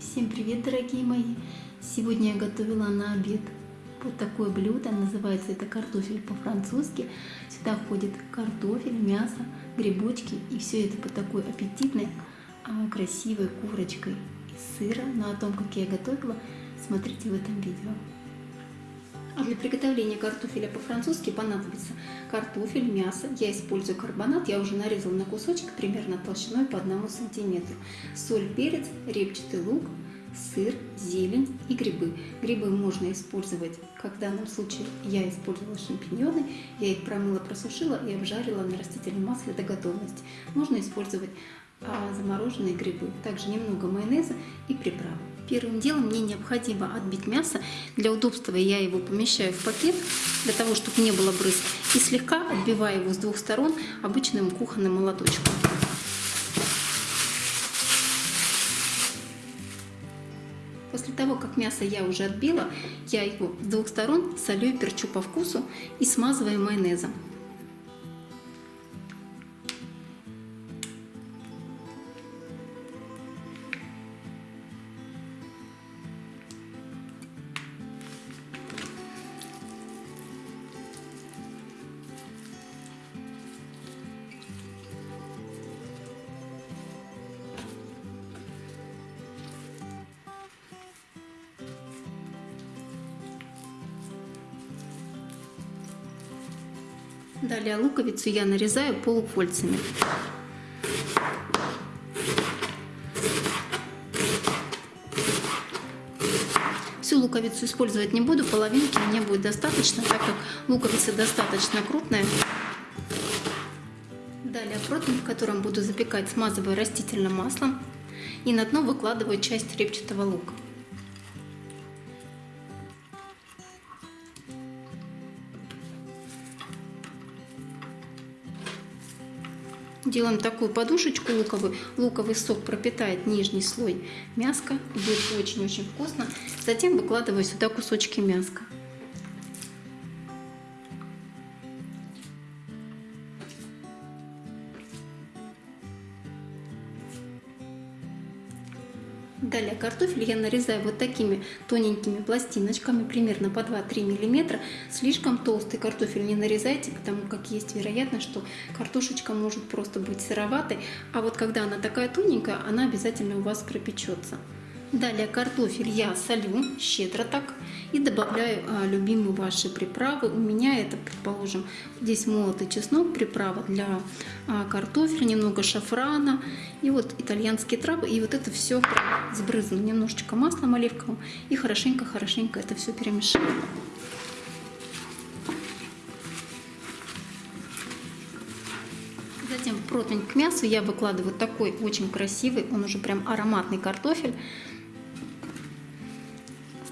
Всем привет, дорогие мои! Сегодня я готовила на обед вот такое блюдо, называется это картофель по-французски. Сюда входит картофель, мясо, грибочки и все это под такой аппетитной, а, красивой курочкой из сыра. Но о том, как я готовила, смотрите в этом видео. Для приготовления картофеля по-французски понадобится картофель, мясо. Я использую карбонат, я уже нарезала на кусочек примерно толщиной по одному сантиметру. Соль, перец, репчатый лук, сыр, зелень и грибы. Грибы можно использовать, как в данном случае я использовала шампиньоны. Я их промыла, просушила и обжарила на растительном масле до готовности. Можно использовать а, замороженные грибы. Также немного майонеза и приправы. Первым делом мне необходимо отбить мясо. Для удобства я его помещаю в пакет, для того, чтобы не было брызг. И слегка отбиваю его с двух сторон обычным кухонным молоточком. После того, как мясо я уже отбила, я его с двух сторон солю и перчу по вкусу и смазываю майонезом. Далее луковицу я нарезаю полукольцами. Всю луковицу использовать не буду, половинки мне будет достаточно, так как луковица достаточно крупная. Далее противень, в котором буду запекать, смазываю растительным маслом и на дно выкладываю часть репчатого лука. Делаем такую подушечку луковую. Луковый сок пропитает нижний слой мяска. Будет очень-очень вкусно. Затем выкладываю сюда кусочки мяска. Далее картофель я нарезаю вот такими тоненькими пластиночками, примерно по 2-3 мм. Слишком толстый картофель не нарезайте, потому как есть вероятность, что картошечка может просто быть сыроватой. А вот когда она такая тоненькая, она обязательно у вас пропечется. Далее картофель я солю щедро так и добавляю а, любимые ваши приправы. У меня это, предположим, здесь молотый чеснок, приправа для а, картофеля, немного шафрана и вот итальянские травы. И вот это все сбрызну немножечко маслом оливковым и хорошенько-хорошенько это все перемешаю. Затем в противень к мясу я выкладываю такой очень красивый, он уже прям ароматный картофель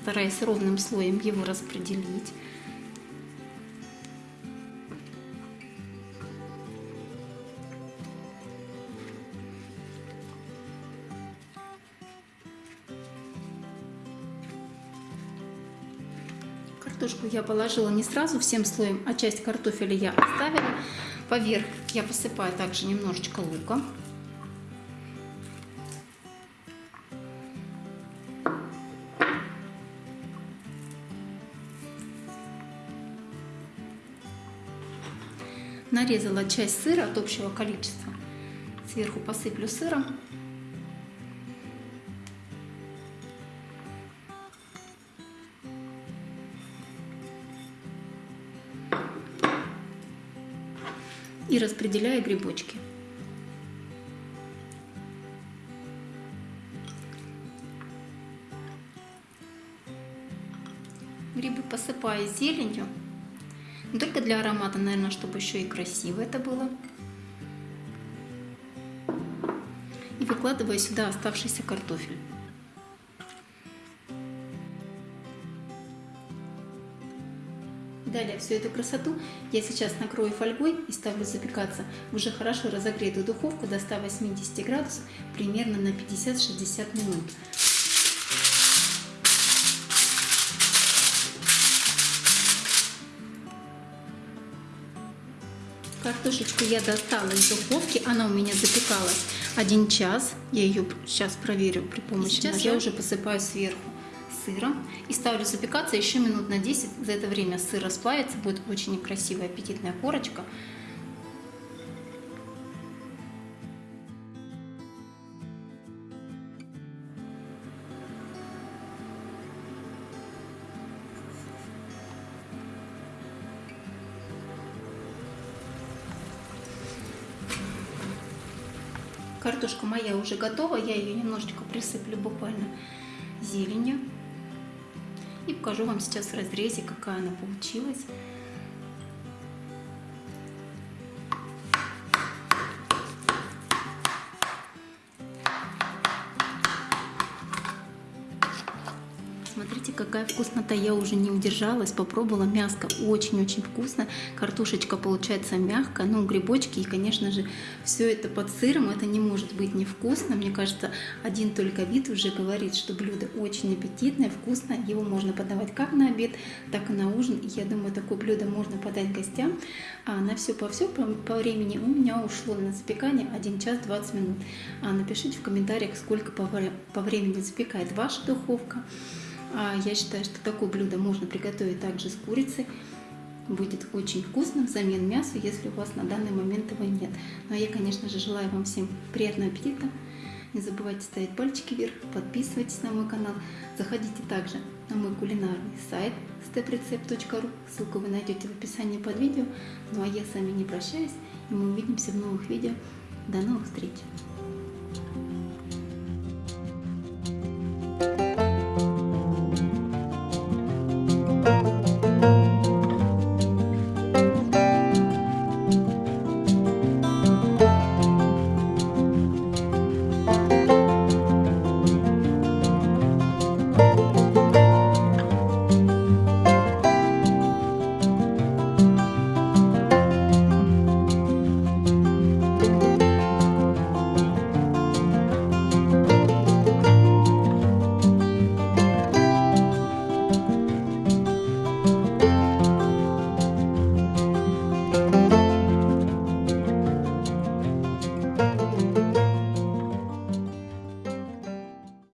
стараясь ровным слоем его распределить. Картошку я положила не сразу всем слоем, а часть картофеля я оставила. Поверх я посыпаю также немножечко лука. Нарезала часть сыра от общего количества. Сверху посыплю сыром. И распределяю грибочки. Грибы посыпаю зеленью. Не только для аромата, наверное, чтобы еще и красиво это было. И выкладываю сюда оставшийся картофель. Далее всю эту красоту я сейчас накрою фольгой и ставлю запекаться в уже хорошо разогретую духовку до 180 градусов примерно на 50-60 минут. Картошечку я достала из духовки, она у меня запекалась один час. Я ее сейчас проверю при помощи сейчас ножа. я уже посыпаю сверху сыром и ставлю запекаться еще минут на 10. За это время сыр расплавится, будет очень красивая аппетитная корочка. Картошка моя уже готова, я ее немножечко присыплю буквально зеленью. И покажу вам сейчас в разрезе, какая она получилась. Какая вкуснота. Я уже не удержалась, попробовала. Мяско очень-очень вкусно. Картошечка получается мягкая. Ну, грибочки и, конечно же, все это под сыром. Это не может быть невкусно. Мне кажется, один только вид уже говорит, что блюдо очень аппетитное, вкусное. Его можно подавать как на обед, так и на ужин. Я думаю, такое блюдо можно подать гостям. А на все по все по, по времени у меня ушло на запекание 1 час 20 минут. А напишите в комментариях, сколько по, по времени запекает ваша духовка. А я считаю, что такое блюдо можно приготовить также с курицей. Будет очень вкусно взамен мясу, если у вас на данный момент его нет. Ну а я, конечно же, желаю вам всем приятного аппетита. Не забывайте ставить пальчики вверх, подписывайтесь на мой канал. Заходите также на мой кулинарный сайт steprecept.ru. Ссылку вы найдете в описании под видео. Ну а я с вами не прощаюсь, и мы увидимся в новых видео. До новых встреч!